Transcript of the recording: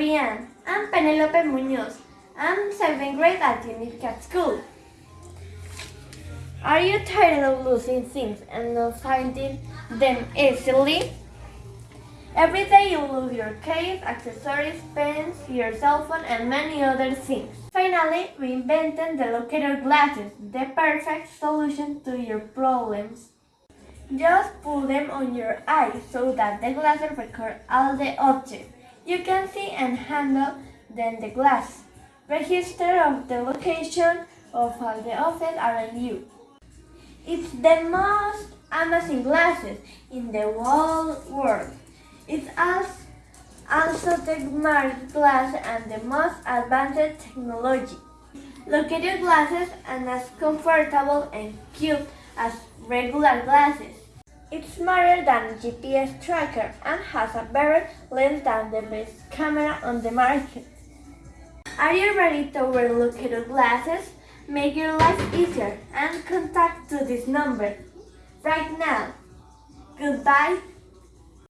Fabian. I'm Penelope Munoz. I'm 7th grade at Unicat School. Are you tired of losing things and not finding them easily? Every day you lose your case, accessories, pens, your cell phone, and many other things. Finally, we invented the locator glasses, the perfect solution to your problems. Just put them on your eyes so that the glasses record all the objects you can see and handle then the glass. Register of the location of all the objects around you. It's the most amazing glasses in the whole world. It's als- also the smart glass and the most advanced technology. Your glasses and as comfortable and cute as regular glasses. It's smarter than GPS tracker and has a better lens than the best camera on the market. Are you ready to wear your glasses? Make your life easier and contact to this number right now. Goodbye